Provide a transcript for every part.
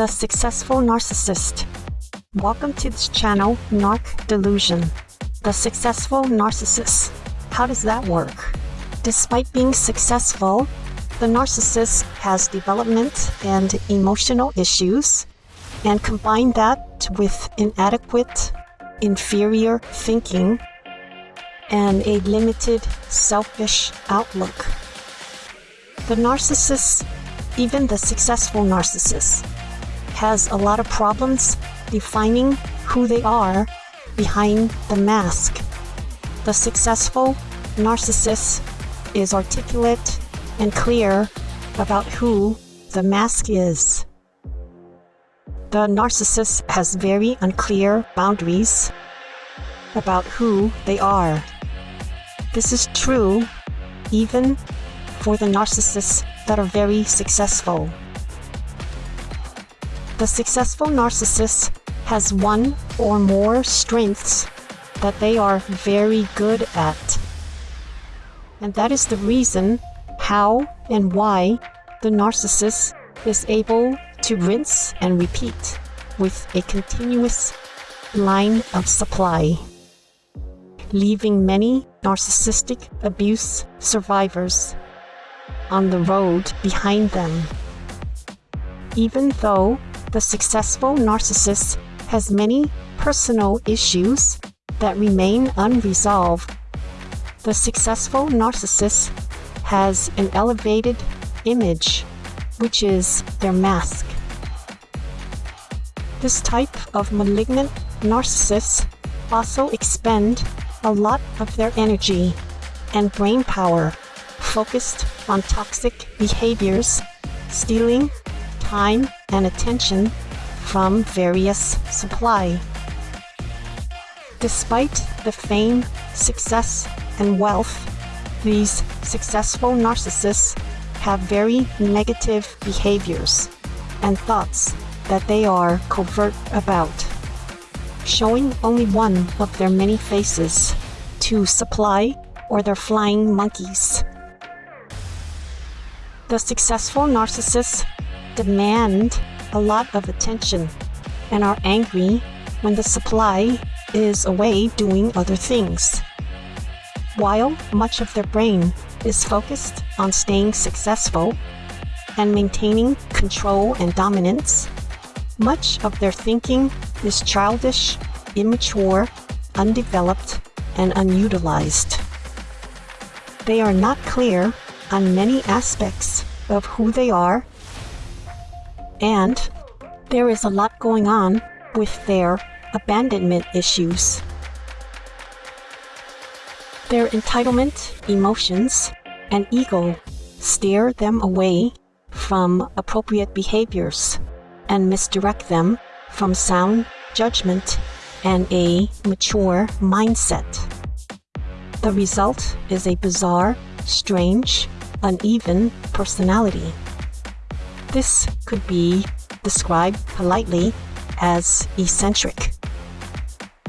The Successful Narcissist. Welcome to this channel, Narc Delusion. The Successful Narcissist. How does that work? Despite being successful, the narcissist has development and emotional issues, and combine that with inadequate, inferior thinking and a limited, selfish outlook. The narcissist, even the successful narcissist, has a lot of problems defining who they are behind the mask. The successful narcissist is articulate and clear about who the mask is. The narcissist has very unclear boundaries about who they are. This is true even for the narcissists that are very successful. The successful narcissist has one or more strengths that they are very good at. And that is the reason how and why the narcissist is able to rinse and repeat with a continuous line of supply, leaving many narcissistic abuse survivors on the road behind them. Even though the successful narcissist has many personal issues that remain unresolved, the successful narcissist has an elevated image, which is their mask. This type of malignant narcissists also expend a lot of their energy and brain power focused on toxic behaviors, stealing time and attention from various supply. Despite the fame, success, and wealth, these successful narcissists have very negative behaviors and thoughts that they are covert about, showing only one of their many faces to supply or their flying monkeys. The successful narcissists demand a lot of attention and are angry when the supply is away doing other things. While much of their brain is focused on staying successful and maintaining control and dominance, much of their thinking is childish, immature, undeveloped, and unutilized. They are not clear on many aspects of who they are, and there is a lot going on with their abandonment issues. Their entitlement, emotions, and ego steer them away from appropriate behaviors and misdirect them from sound judgment and a mature mindset. The result is a bizarre, strange, uneven personality. This could be described politely as eccentric.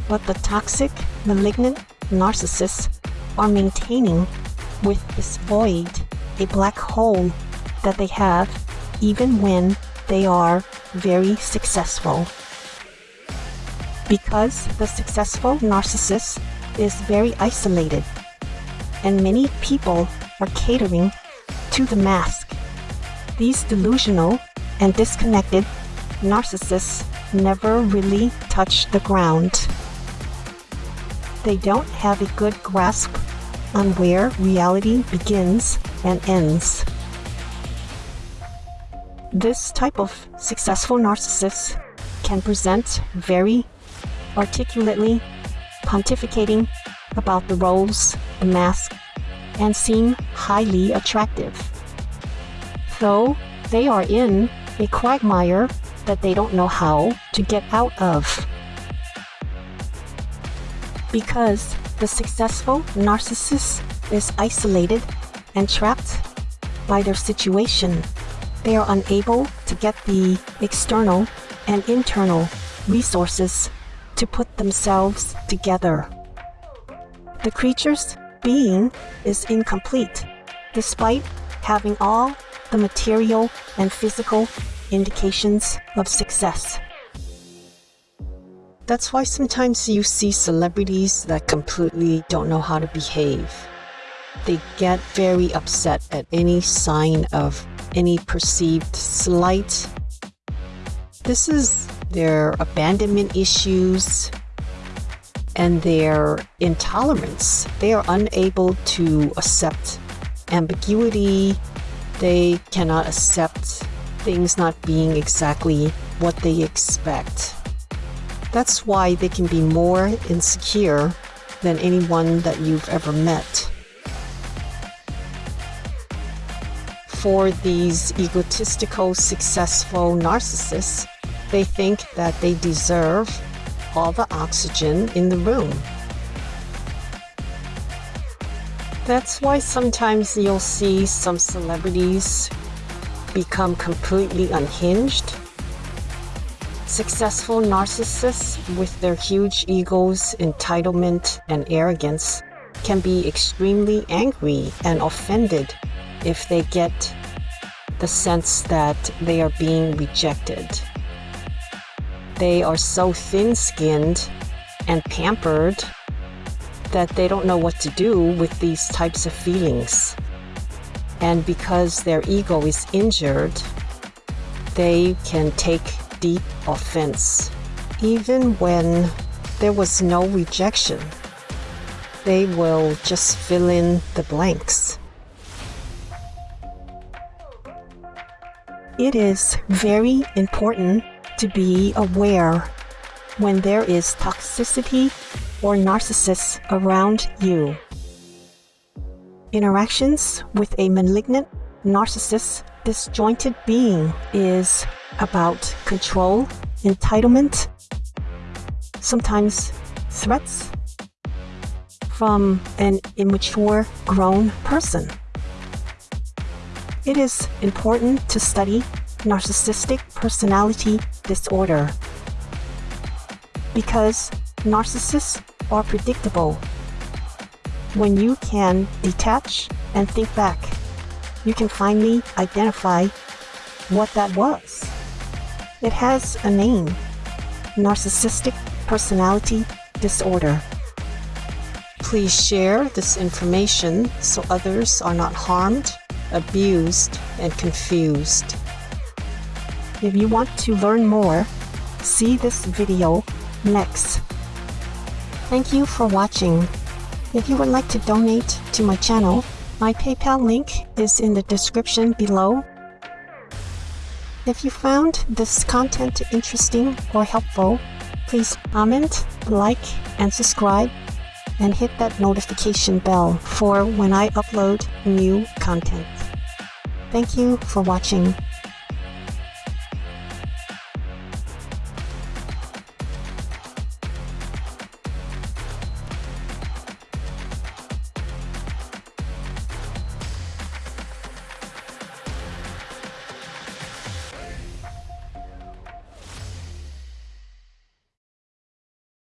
But the toxic, malignant narcissists are maintaining with this void a black hole that they have even when they are very successful. Because the successful narcissist is very isolated and many people are catering to the mask. These delusional and disconnected narcissists never really touch the ground. They don't have a good grasp on where reality begins and ends. This type of successful narcissist can present very articulately, pontificating about the roles, the mask, and seem highly attractive. Though they are in a quagmire that they don't know how to get out of. Because the successful narcissist is isolated and trapped by their situation. They are unable to get the external and internal resources to put themselves together. The creature's being is incomplete, despite having all the material and physical indications of success. That's why sometimes you see celebrities that completely don't know how to behave. They get very upset at any sign of any perceived slight. This is their abandonment issues and their intolerance. They are unable to accept ambiguity. They cannot accept things not being exactly what they expect. That's why they can be more insecure than anyone that you've ever met. For these egotistical, successful narcissists, they think that they deserve all the oxygen in the room. That's why sometimes you'll see some celebrities become completely unhinged. Successful narcissists with their huge egos, entitlement, and arrogance can be extremely angry and offended if they get the sense that they are being rejected. They are so thin-skinned and pampered that they don't know what to do with these types of feelings. And because their ego is injured, they can take deep offense. Even when there was no rejection, they will just fill in the blanks. It is very important to be aware when there is toxicity or narcissists around you. Interactions with a malignant narcissist disjointed being is about control, entitlement, sometimes threats from an immature grown person. It is important to study narcissistic personality disorder because narcissists are predictable. When you can detach and think back, you can finally identify what that was. It has a name, narcissistic personality disorder. Please share this information so others are not harmed abused, and confused. If you want to learn more, see this video next. Thank you for watching. If you would like to donate to my channel, my PayPal link is in the description below. If you found this content interesting or helpful, please comment, like, and subscribe, and hit that notification bell for when I upload new content. Thank you for watching.